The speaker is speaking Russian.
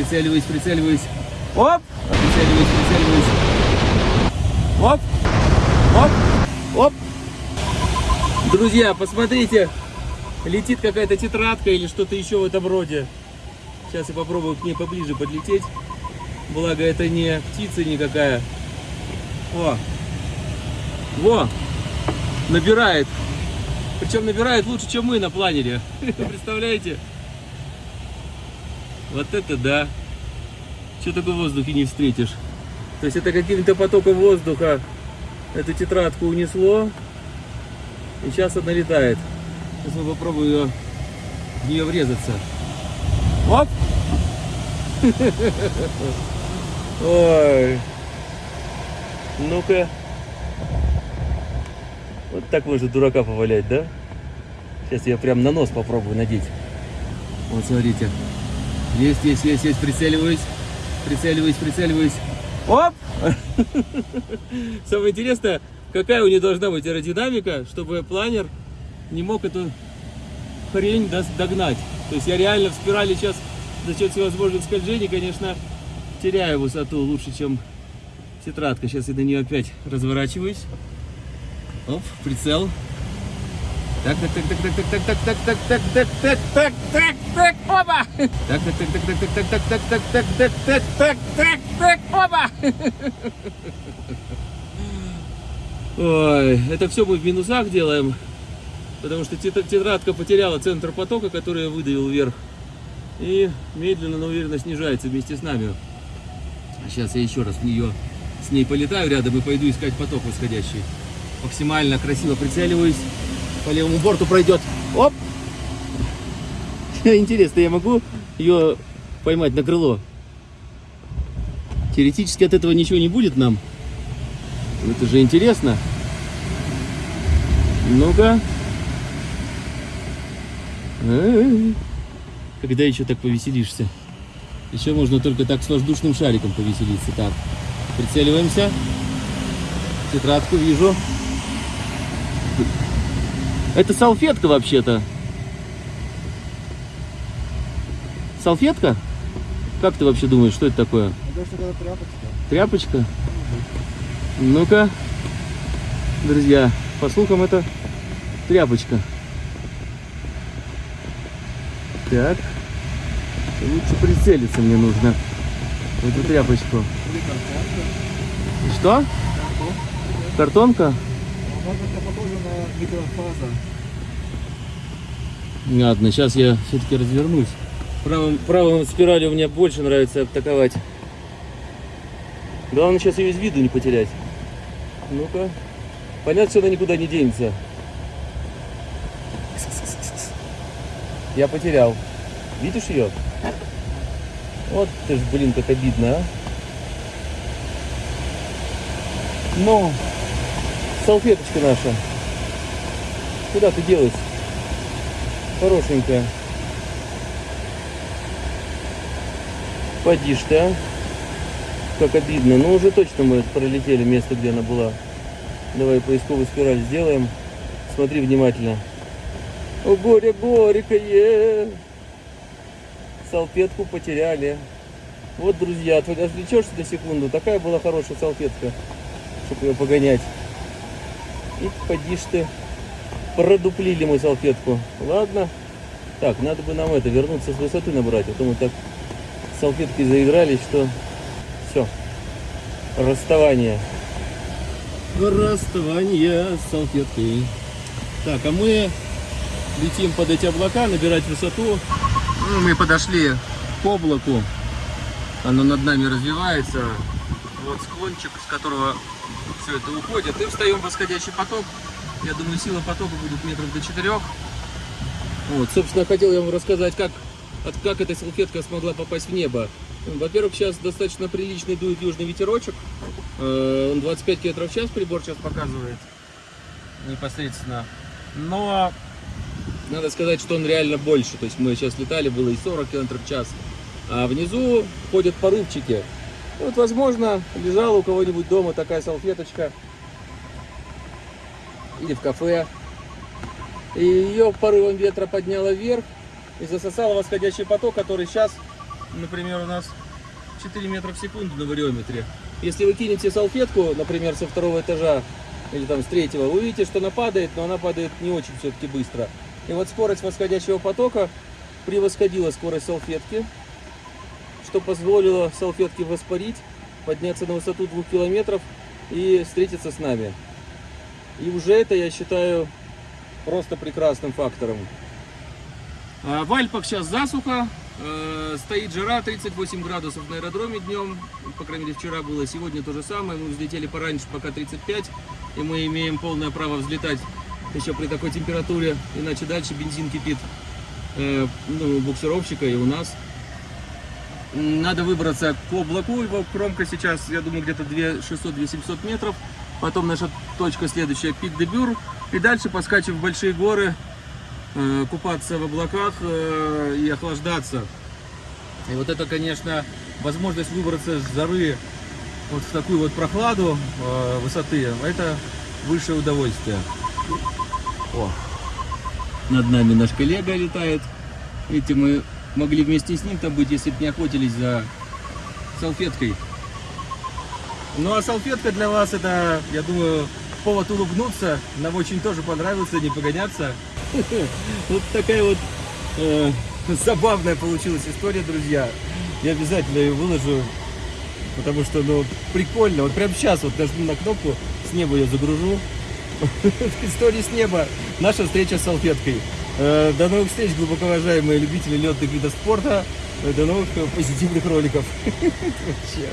прицеливаюсь, прицеливаюсь. Оп! Прицеливаюсь, прицеливаюсь. Оп! Оп! Оп! Друзья, посмотрите, летит какая-то тетрадка или что-то еще в этом роде. Сейчас я попробую к ней поближе подлететь. Благо это не птица никакая. О! Во! Набирает. Причем набирает лучше, чем мы на планере. Представляете? Вот это да. Что такое в воздухе не встретишь? То есть это каким-то потоком воздуха эту тетрадку унесло. И сейчас она летает. Сейчас мы попробуем ее, в нее врезаться. Оп! Ой. Ну-ка. Вот так можно дурака повалять, да? Сейчас я прям на нос попробую надеть. Вот смотрите. Есть, есть, есть, есть. Прицеливаюсь. Прицеливаюсь, прицеливаюсь. Оп! Самое интересное, какая у нее должна быть аэродинамика, чтобы планер не мог эту хрень догнать. То есть я реально в спирали сейчас за счет всевозможных скольжений, конечно, теряю высоту лучше, чем тетрадка. Сейчас я на нее опять разворачиваюсь. Оп, прицел. Так, так, так, так, так, так, так, так, так, так, так, так, так, так, опа! Так, так, так, так, так, так, так, так, так, так, так, так, так, так, опа! Ой, это все мы в минусах делаем, потому что тетрадка потеряла центр потока, который я выдавил вверх, и медленно, но уверенно снижается вместе с нами. Сейчас я еще раз в нее, с ней полетаю рядом и пойду искать поток восходящий. Максимально красиво прицеливаюсь. По левому борту пройдет. Оп! Интересно, я могу ее поймать на крыло? Теоретически от этого ничего не будет нам. Это же интересно. Ну-ка. Когда еще так повеселишься? Еще можно только так с воздушным шариком повеселиться. Так, прицеливаемся. Тетрадку вижу. Это салфетка вообще-то. Салфетка? Как ты вообще думаешь, что это такое? Это тряпочка. Тряпочка? Ну-ка, друзья, по слухам это тряпочка. Так, лучше прицелиться мне нужно в эту тряпочку. Или картонка. Что? Картонка? Может, микрофаза. Ладно, сейчас я все-таки развернусь. Правым, правым спиралью мне больше нравится атаковать. Главное сейчас ее из виду не потерять. Ну-ка. Понятно, что она никуда не денется. Я потерял. Видишь ее? Вот ты ж, блин, как обидно, а. Ну, салфеточка наша. Куда ты делась? Хорошенькая. Поди ж ты, а. Как обидно. Ну, уже точно мы пролетели место, где она была. Давай поисковую спираль сделаем. Смотри внимательно. О, горе горькое. Салфетку потеряли. Вот, друзья, отвлечешься на секунду. Такая была хорошая салфетка, чтобы ее погонять. И поди ж ты. Продуплили мы салфетку. Ладно. Так, надо бы нам это, вернуться с высоты набрать. А то мы так салфеткой заигрались, что все. Расставание. Расставание с салфеткой. Так, а мы летим под эти облака, набирать высоту. Ну, мы подошли к облаку. Оно над нами развивается. Вот склончик, с которого все это уходит. И встаем в восходящий поток. Я думаю, сила потока будет метров до четырех. Вот, собственно, хотел я вам рассказать, как, от, как эта салфетка смогла попасть в небо. Во-первых, сейчас достаточно приличный дует южный ветерочек. Э, Он 25 км в час прибор сейчас показывает непосредственно. Но надо сказать, что он реально больше. То есть мы сейчас летали, было и 40 км в час. А внизу ходят порывчики. Вот, возможно, лежала у кого-нибудь дома такая салфеточка. Или в кафе. И ее порывом ветра подняло вверх и засосало восходящий поток, который сейчас например, у нас 4 метра в секунду на вариометре. Если вы кинете салфетку, например, со второго этажа или там с третьего, вы увидите, что она падает, но она падает не очень все-таки быстро. И вот скорость восходящего потока превосходила скорость салфетки, что позволило салфетке воспарить, подняться на высоту двух километров и встретиться с нами. И уже это я считаю просто прекрасным фактором. А, В Альпах сейчас засуха, э, стоит жара 38 градусов на аэродроме днем, по крайней мере вчера было, сегодня то же самое, мы взлетели пораньше, пока 35, и мы имеем полное право взлетать еще при такой температуре, иначе дальше бензин кипит э, ну, буксировщика и у нас. Надо выбраться к облаку, его кромка сейчас, я думаю, где-то 2600-2700 метров. Потом наша точка следующая, пик де Бюр. И дальше поскачив в большие горы, э, купаться в облаках э, и охлаждаться. И вот это, конечно, возможность выбраться с жары вот в такую вот прохладу э, высоты, это высшее удовольствие. О, над нами наш коллега летает. Видите, мы могли вместе с ним там быть, если бы не охотились за салфеткой. Ну а салфетка для вас это, я думаю, повод улыбнуться. Нам очень тоже понравится, не погоняться. Вот такая вот э, забавная получилась история, друзья. Я обязательно ее выложу, потому что, ну, прикольно. Вот прямо сейчас вот нажму на кнопку, с неба ее загружу. История с неба. Наша встреча с салфеткой. Э, До новых встреч, глубоко уважаемые любители летных видов спорта. Э, До новых позитивных роликов. Вообще.